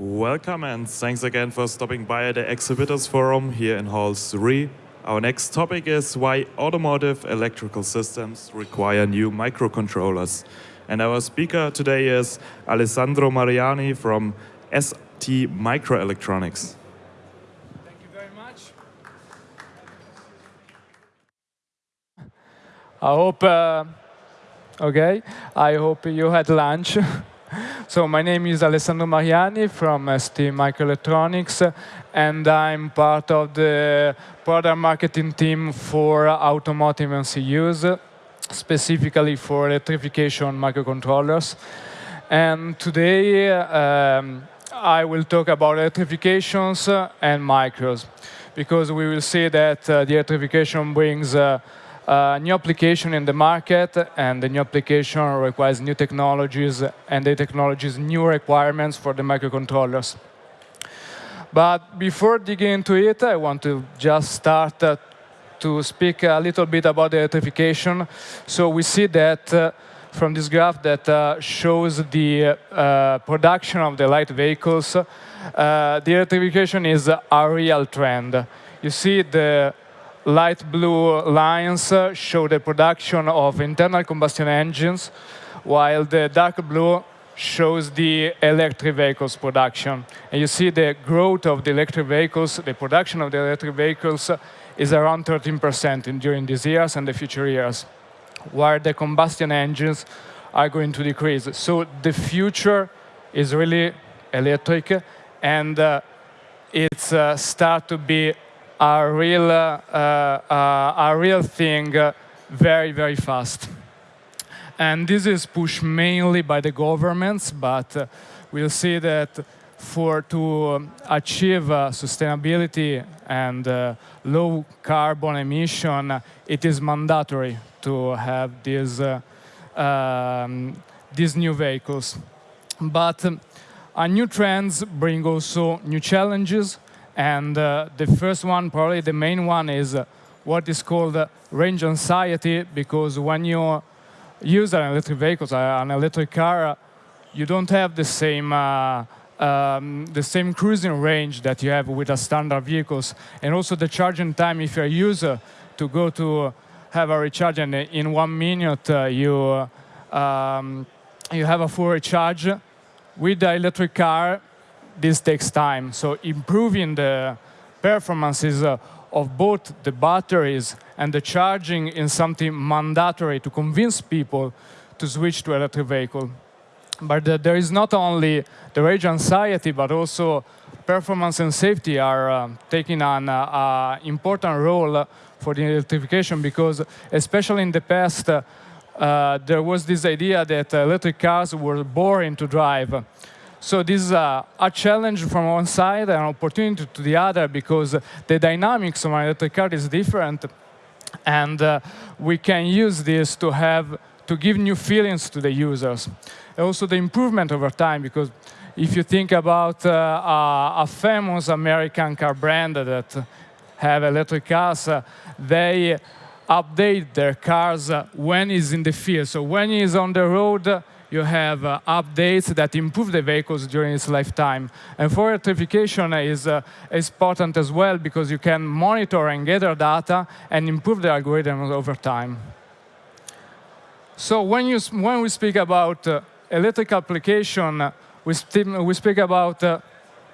Welcome and thanks again for stopping by at the Exhibitors Forum here in Hall 3. Our next topic is why automotive electrical systems require new microcontrollers. And our speaker today is Alessandro Mariani from ST Microelectronics. Thank you very much. I hope, uh, okay, I hope you had lunch. So my name is Alessandro Mariani from ST Microelectronics, and I'm part of the product marketing team for automotive MCUs, specifically for electrification microcontrollers. And today, um, I will talk about electrifications and micros, because we will see that uh, the electrification brings uh, new application in the market, and the new application requires new technologies, and the technologies new requirements for the microcontrollers. But before digging into it, I want to just start uh, to speak a little bit about the electrification. So we see that uh, from this graph that uh, shows the uh, production of the light vehicles, uh, the electrification is a real trend. You see the light blue lines show the production of internal combustion engines, while the dark blue shows the electric vehicles production. And you see the growth of the electric vehicles, the production of the electric vehicles is around 13% in, during these years and the future years, while the combustion engines are going to decrease. So the future is really electric, and uh, it's uh, start to be a real, uh, uh, a real thing uh, very, very fast. And this is pushed mainly by the governments, but we'll see that for to achieve sustainability and low carbon emission, it is mandatory to have these, um, these new vehicles. But uh, new trends bring also new challenges and uh, the first one, probably the main one, is uh, what is called uh, range anxiety, because when you use an electric vehicle, uh, an electric car, uh, you don't have the same uh, um, the same cruising range that you have with a standard vehicles, and also the charging time. If you're a user to go to have a recharge, and in one minute you um, you have a full recharge, with the electric car, this takes time. So improving the performances uh, of both the batteries and the charging is something mandatory to convince people to switch to electric vehicle. But uh, there is not only the range anxiety, but also performance and safety are uh, taking an uh, uh, important role for the electrification because especially in the past, uh, there was this idea that electric cars were boring to drive. So this is a, a, challenge from one side and an opportunity to the other because the dynamics of an electric car is different. And uh, we can use this to have to give new feelings to the users. Also the improvement over time because if you think about uh, a, a, famous American car brand that have electric cars, uh, they update their cars when it's in the field. So when it's on the road, you have uh, updates that improve the vehicles during its lifetime. And for electrification is, uh, is important as well because you can monitor and gather data and improve the algorithms over time. So when, you, when we speak about uh, electric application, uh, we, we speak about uh,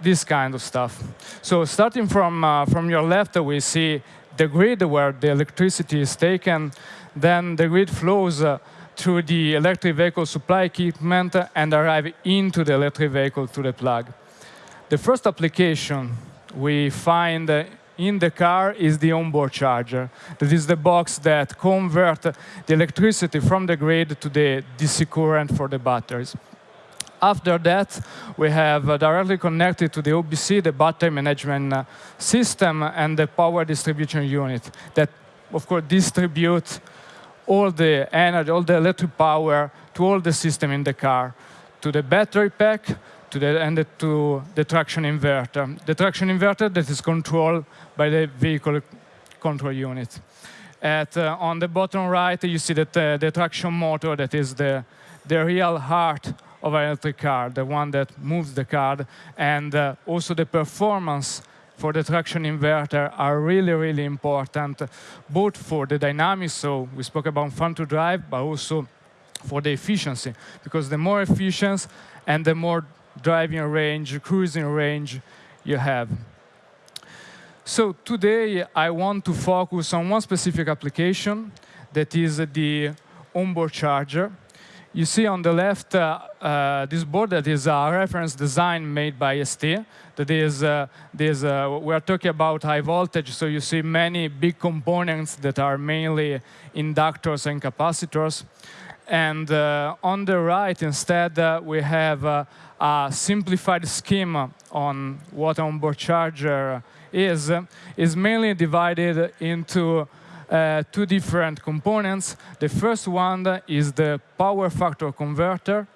this kind of stuff. So starting from, uh, from your left, we see the grid where the electricity is taken. Then the grid flows through the electric vehicle supply equipment and arrive into the electric vehicle through the plug. The first application we find in the car is the onboard charger. That is the box that converts the electricity from the grid to the DC current for the batteries. After that, we have uh, directly connected to the OBC, the battery management uh, system, and the power distribution unit that, of course, distribute all the energy, all the electric power to all the system in the car, to the battery pack, to the, and the, to the traction inverter. The traction inverter that is controlled by the vehicle control unit. At, uh, on the bottom right, you see that uh, the traction motor that is the, the real heart of an electric car, the one that moves the car, and uh, also the performance for the traction inverter are really, really important, both for the dynamics, so we spoke about fun to drive, but also for the efficiency, because the more efficient and the more driving range, cruising range you have. So today I want to focus on one specific application that is the onboard charger. You see on the left uh, uh, this board that is a reference design made by ST. That is, uh, this, uh, we are talking about high voltage, so you see many big components that are mainly inductors and capacitors. And uh, on the right, instead, uh, we have a simplified scheme on what onboard charger is, is mainly divided into uh, two different components. The first one is the power factor converter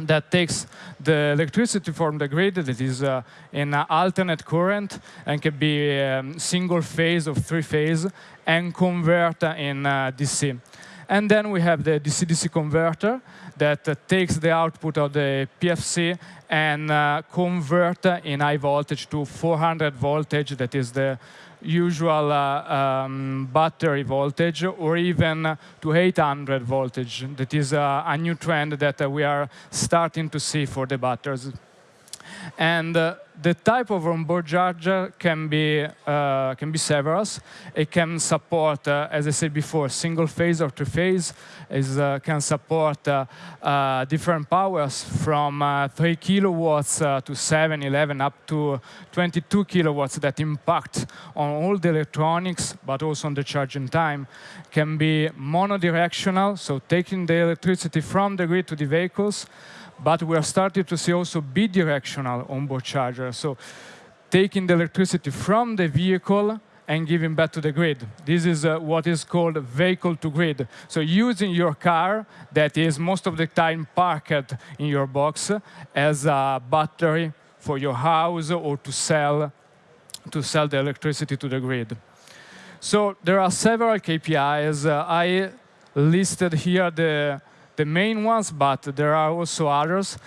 that takes the electricity from the grid that is uh, in alternate current and can be um, single phase or three phase and convert in uh, DC. And then we have the DC-DC converter that uh, takes the output of the PFC and uh, convert in high voltage to 400 voltage that is the usual uh, um, battery voltage or even to 800 voltage. That is uh, a new trend that uh, we are starting to see for the batteries. And uh, the type of onboard charger can be uh, can be several. It can support, uh, as I said before, single phase or two phase. It uh, can support uh, uh, different powers from uh, 3 kilowatts to 7, 11, up to 22 kilowatts that impact on all the electronics, but also on the charging time. Can be monodirectional, so taking the electricity from the grid to the vehicles. But we are starting to see also bidirectional onboard chargers. So taking the electricity from the vehicle and giving back to the grid. This is uh, what is called vehicle to grid. So using your car that is most of the time parked in your box as a battery for your house or to sell to sell the electricity to the grid. So there are several KPIs. Uh, I listed here the the main ones, but there are also others.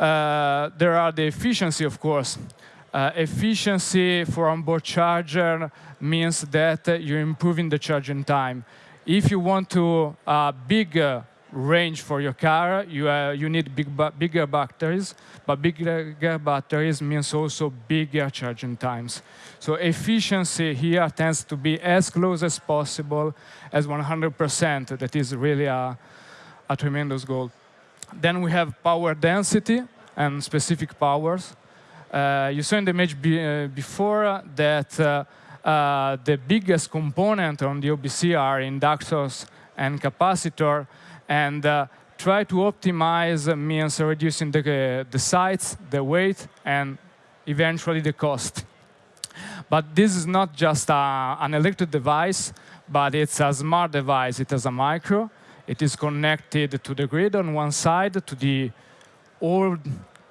Uh, there are the efficiency, of course. Uh, efficiency for onboard charger means that you're improving the charging time. If you want to uh, bigger range for your car, you, uh, you need big bigger batteries, but bigger batteries means also bigger charging times. So efficiency here tends to be as close as possible as 100%. That is really a, a tremendous goal. Then we have power density and specific powers. Uh, you saw in the image be, uh, before that uh, uh the biggest component on the OBC are inductors and capacitor, and uh, try to optimize means reducing the, the size, the weight, and eventually the cost. But this is not just a, an electric device, but it's a smart device. It has a micro, it is connected to the grid on one side, to the all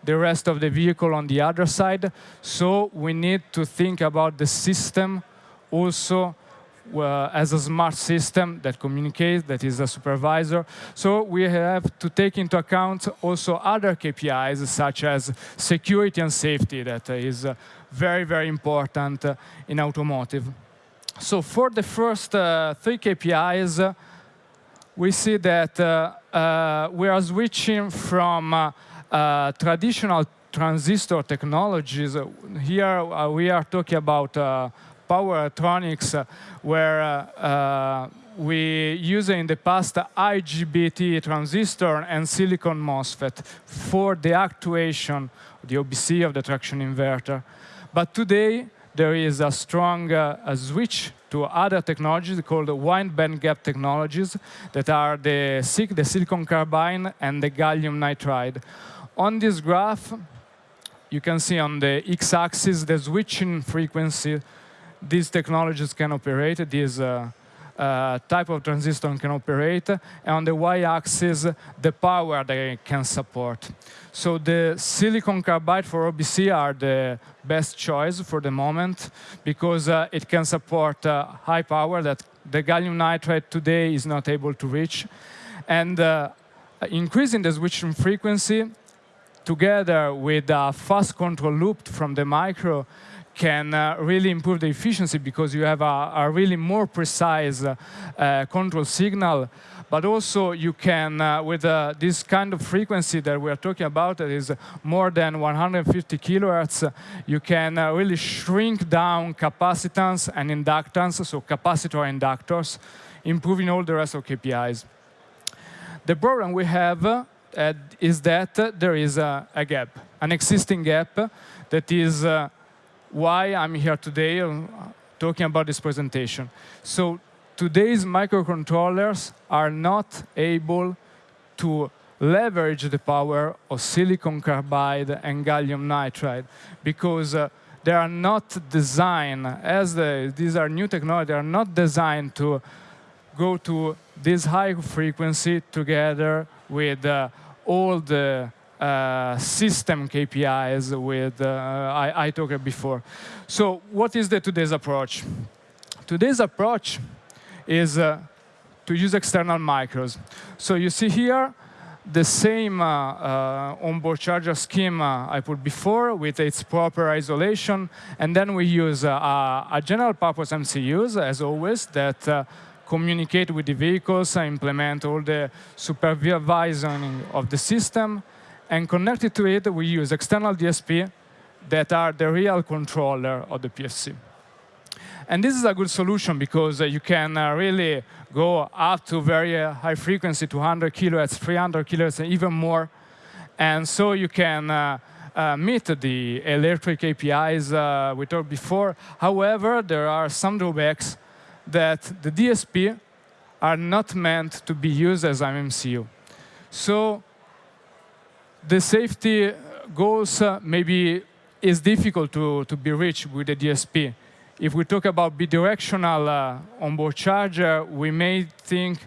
the rest of the vehicle on the other side. So we need to think about the system also uh, as a smart system that communicates, that is a supervisor. So we have to take into account also other KPIs such as security and safety that is uh, very, very important uh, in automotive. So for the first uh, three KPIs, we see that uh, uh, we are switching from uh, traditional transistor technologies. Here we are talking about power electronics where we used in the past IGBT transistor and silicon MOSFET for the actuation, of the OBC of the traction inverter. But today, there is a strong uh, a switch to other technologies called wide bandgap technologies that are the SiC, the silicon carbide, and the gallium nitride. On this graph, you can see on the x-axis the switching frequency these technologies can operate. These uh, uh, type of transistor can operate, and on the y-axis, the power they can support. So the silicon carbide for OBC are the best choice for the moment because uh, it can support uh, high power that the gallium nitride today is not able to reach. And uh, increasing the switching frequency together with a fast control loop from the micro, can uh, really improve the efficiency because you have a, a really more precise uh, control signal. But also you can, uh, with uh, this kind of frequency that we are talking about, that is more than 150 kilohertz, you can uh, really shrink down capacitance and inductance, so capacitor inductors, improving all the rest of KPIs. The problem we have uh, is that there is a, gap, an existing gap that is why I'm here today uh, talking about this presentation. So today's microcontrollers are not able to leverage the power of silicon carbide and gallium nitride because uh, they are not designed, as the, these are new technology, they are not designed to go to this high frequency together with uh, all the uh, system KPIs with uh, I, I talked before. So what is the today's approach? Today's approach is uh, to use external micros. So you see here the same uh, uh, onboard charger scheme I put before with its proper isolation. And then we use a general purpose MCUs, as always, that communicate with the vehicles, and implement all the supervising of the system, and connected to it, we use external DSP that are the real controller of the PFC. And this is a good solution because uh, you can uh, really go up to very uh, high frequency, 200 kilohertz, 300 kilohertz, and even more. And so you can uh, uh, meet the electric KPIs uh, we talked before. However, there are some drawbacks that the DSP are not meant to be used as an MCU. So the safety goals uh, maybe is difficult to, to be reached with the DSP. If we talk about bidirectional uh, onboard charger, we may think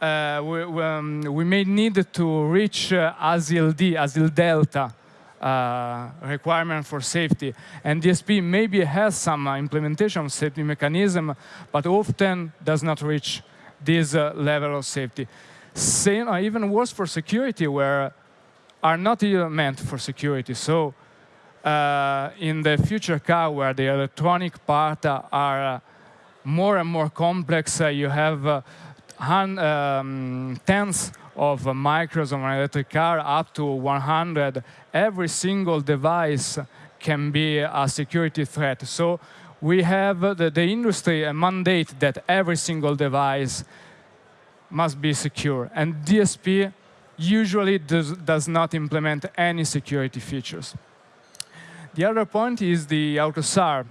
uh, we, um, we, may need to reach uh, D, ASIL delta uh, requirement for safety. And DSP maybe has some implementation of safety mechanism, but often does not reach this uh, level of safety. Same, uh, even worse for security, where are not meant for security. So uh, in the future car where the electronic part uh, are uh, more and more complex, uh, you have uh, um, tens of micros on an electric car up to 100. Every single device can be a security threat. So we have the, the industry a mandate that every single device must be secure. And DSP usually does, does not implement any security features. The other point is the AUTOSAR.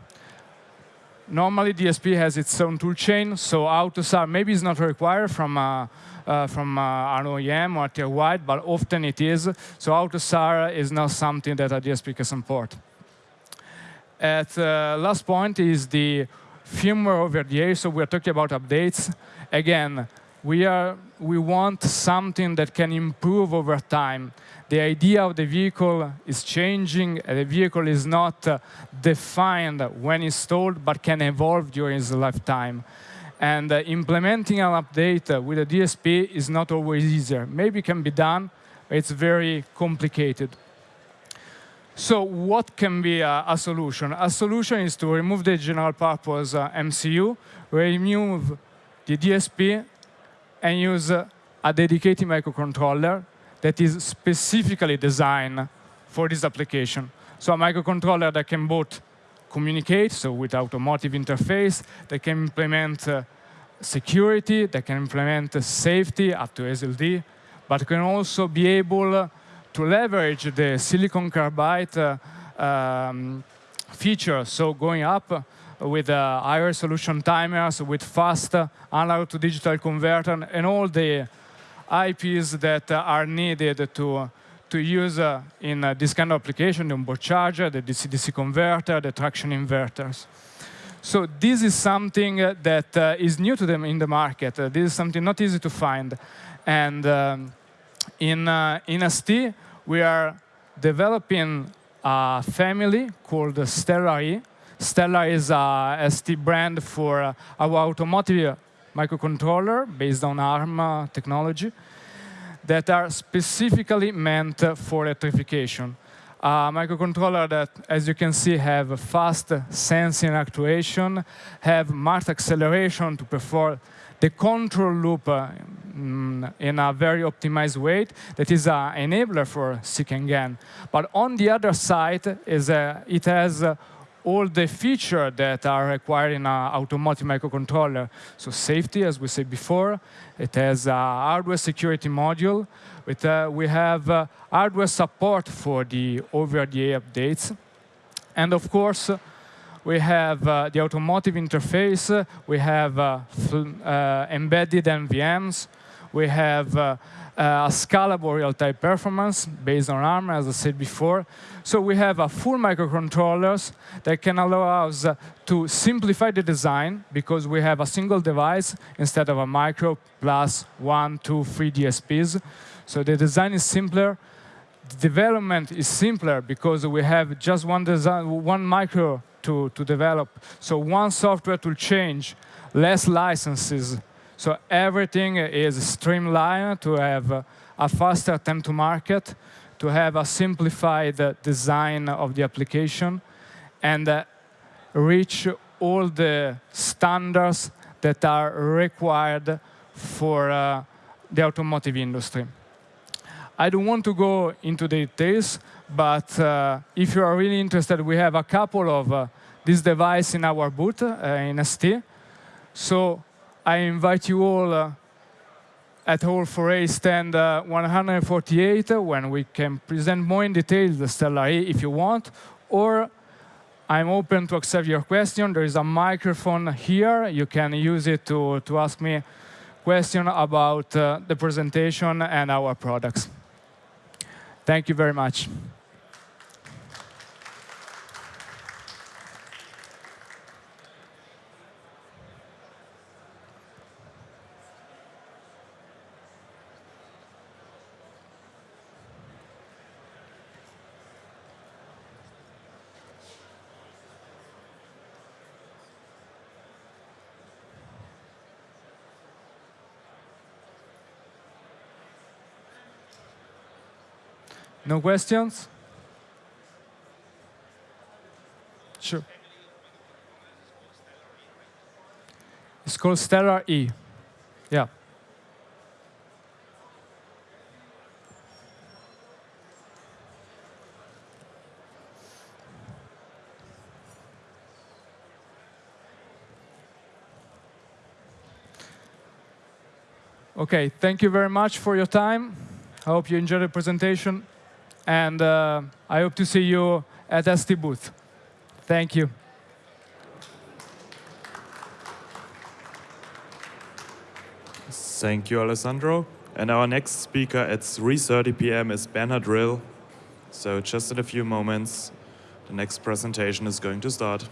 Normally, DSP has its own toolchain, so AUTOSAR maybe is not required from, uh, uh, from uh, an OEM or tier wide, but often it is. So AUTOSAR is not something that a DSP can support. At uh, last point is the firmware over the air, so we're talking about updates. Again, we, are, we want something that can improve over time. The idea of the vehicle is changing. The vehicle is not uh, defined when installed, but can evolve during its lifetime. And uh, implementing an update uh, with a DSP is not always easier. Maybe it can be done, but it's very complicated. So what can be a, a, solution? A solution is to remove the general purpose uh, MCU, remove the DSP, and use a dedicated microcontroller that is specifically designed for this application. So a microcontroller that can both communicate, so with automotive interface, that can implement uh, security, that can implement uh, safety up to ASIL-D, but can also be able to leverage the silicon carbide uh, um, feature, so going up with uh, higher resolution timers, with fast analog to digital converter, and all the IPs that are needed to to use uh, in uh, this kind of application, the onboard charger, the DC-DC converter, the traction inverters. So this is something that uh, is new to them in the market. Uh, this is something not easy to find. And um, in, uh, in ST, we are developing a family called Stellar E, Stellar is a ST brand for our automotive microcontroller based on ARM technology that are specifically meant for electrification. A microcontroller that, as you can see, have fast sensing actuation, have marked acceleration to perform the control loop uh, mm, in a very optimized way that is an enabler for SiC and GaN. But on the other side, is uh, it has uh, all the features that are required in an automotive microcontroller. So safety, as we said before, it has a hardware security module. With, uh, we have uh, hardware support for the over-the-air updates. And of course, we have uh, the automotive interface. We have uh, uh, embedded NVMs. We have uh, Uh, a scalable real-time performance based on ARM, as I said before. So we have a full microcontrollers that can allow us uh, to simplify the design because we have a single device instead of a micro plus one, two, three DSPs. So the design is simpler. The development is simpler because we have just one design, one micro to, to develop. So one software to change, less licenses, so everything is streamlined to have a faster time to market, to have a simplified design of the application, and reach all the standards that are required for uh, the automotive industry. I don't want to go into the details, but uh, if you are really interested, we have a couple of uh, these devices in our booth uh, in ST. So I invite you all uh, at Hall 4A stand uh, 148 uh, when we can present more in detail the Stellar A if you want, or I'm open to accept your question. There is a microphone here. You can use it to, to ask me question about uh, the presentation and our products. Thank you very much. No questions? Sure. It's called Stellar E. Yeah. Okay, thank you very much for your time. I hope you enjoyed the presentation and uh, I hope to see you at ST booth. Thank you. Thank you, Alessandro. And our next speaker at 3.30 p.m. is Bernhard Rill. So just in a few moments, the next presentation is going to start.